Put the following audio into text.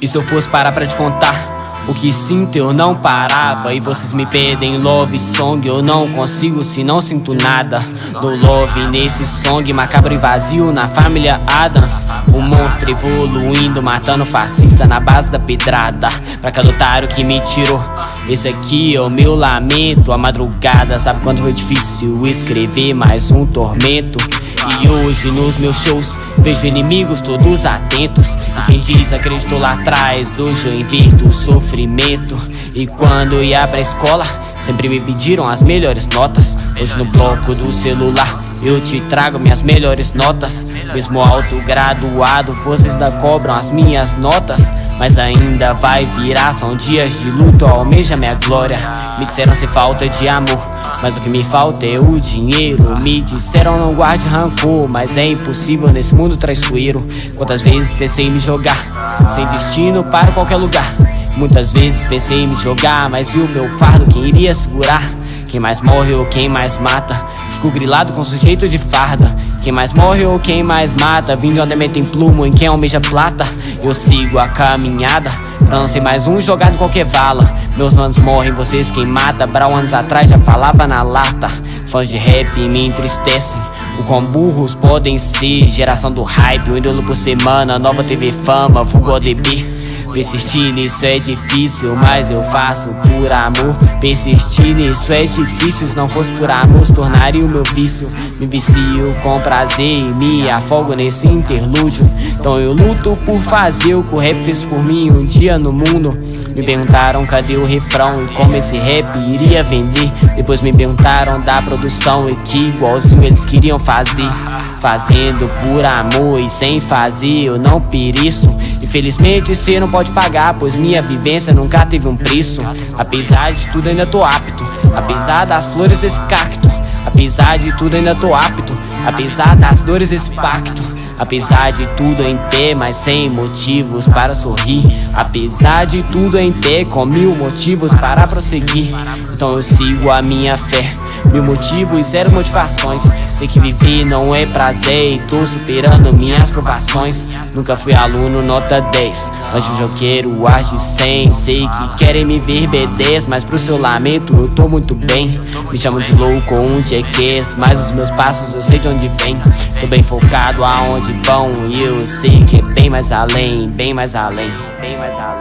E se eu fosse parar pra te contar o que sinto eu não parava. E vocês me pedem love song Eu não consigo se não sinto nada. No love nesse song Macabro e vazio na família Adams. O monstro evoluindo Matando fascista na base da pedrada. Pra cada otário que me tirou Esse aqui é o meu lamento. A madrugada sabe quanto foi difícil Escrever mais um tormento? E hoje nos meus shows vejo inimigos todos atentos. E quem diz acreditou lá atrás, hoje eu invirto o sofrimento. E quando ia pra escola, sempre me pediram as melhores notas Hoje no bloco do celular eu te trago minhas melhores notas. Mesmo autograduado, vocês da cobram as minhas notas Mas ainda vai virar, são dias de luto, almeja minha glória. Me disseram sem falta de amor mas o que me falta é o dinheiro. Me disseram não guarde rancor Mas é impossível nesse mundo traiçoeiro. Quantas vezes pensei em me jogar Sem destino para qualquer lugar? Muitas vezes pensei em me jogar Mas e o meu fardo? Quem iria segurar? Quem mais morre ou quem mais mata Fico grilado com sujeito de farda. Quem mais morre ou quem mais mata Vindo onde metem plumo em quem almeja plata. Eu sigo a caminhada Pra não ser mais um jogado em qualquer vala. Meus manos morrem, vocês quem mata. Brau anos atrás já falava na lata. Fãs de rap me entristecem. O quão burros podem ser. Geração do hype, um ídolo por semana. Nova TV Fama, vulgo ODB Persistir nisso é difícil, mas eu faço por amor. Persistir nisso é difícil, se não fosse por amor se tornaria o meu vício. Me vicio com prazer e me afogo nesse interlúdio. Então eu luto por fazer o que o rap fez por mim um dia no mundo. Me perguntaram cadê o refrão e como esse rap iria vender. Depois me perguntaram da produção e que igualzinho eles queriam fazer. Fazendo por amor e sem fazer eu não pereço Infelizmente cê não pode pode pagar, pois minha vivência nunca teve um preço. Apesar de tudo, ainda tô apto. Apesar das flores desse cacto. Apesar de tudo, ainda tô apto. Apesar das dores desse pacto. Apesar de tudo em pé, mas sem motivos para sorrir Apesar de tudo em pé, com mil motivos para prosseguir Então eu sigo a minha fé Mil motivos e zero motivações. Sei que viver não é prazer e tô superando minhas provações. Nunca fui aluno nota 10 Mas eu quero ar de 100 Sei que querem me ver B10 Mas pro seu lamento eu tô muito bem. Me chamam de louco ou um jackass Mas os meus passos eu sei de onde vem Tô bem focado aonde vão E eu sei que é bem mais além Bem mais além Bem mais além